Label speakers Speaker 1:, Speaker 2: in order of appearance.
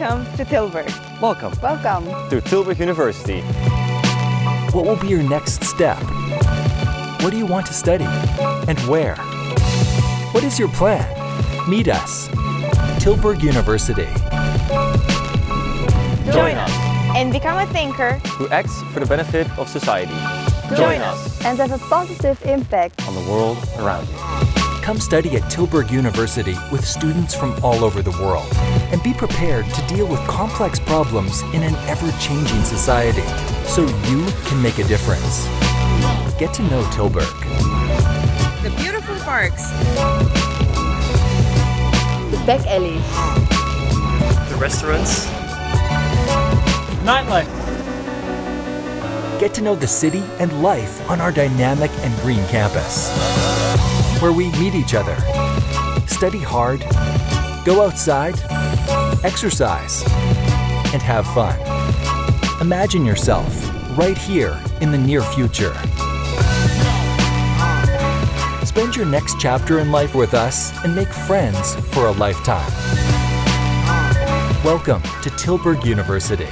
Speaker 1: Welcome to Tilburg.
Speaker 2: Welcome
Speaker 1: Welcome.
Speaker 2: to Tilburg University.
Speaker 3: What will be your next step? What do you want to study? And where? What is your plan? Meet us. Tilburg University.
Speaker 2: Join us.
Speaker 1: and become a thinker.
Speaker 2: Who acts for the benefit of society.
Speaker 1: Join
Speaker 2: us
Speaker 4: and have a positive impact.
Speaker 2: on the world around you.
Speaker 3: Come study at Tilburg University with students from all over the world and be prepared to deal with complex problems in an ever-changing society so you can make a difference. Get to know Tilburg.
Speaker 1: The beautiful parks.
Speaker 4: The back alley.
Speaker 5: the restaurants,
Speaker 6: Nightlife.
Speaker 3: Get to know the city and life on our dynamic and green campus, where we meet each other, study hard, go outside, exercise, and have fun. Imagine yourself right here in the near future. Spend your next chapter in life with us and make friends for a lifetime. Welcome to Tilburg University.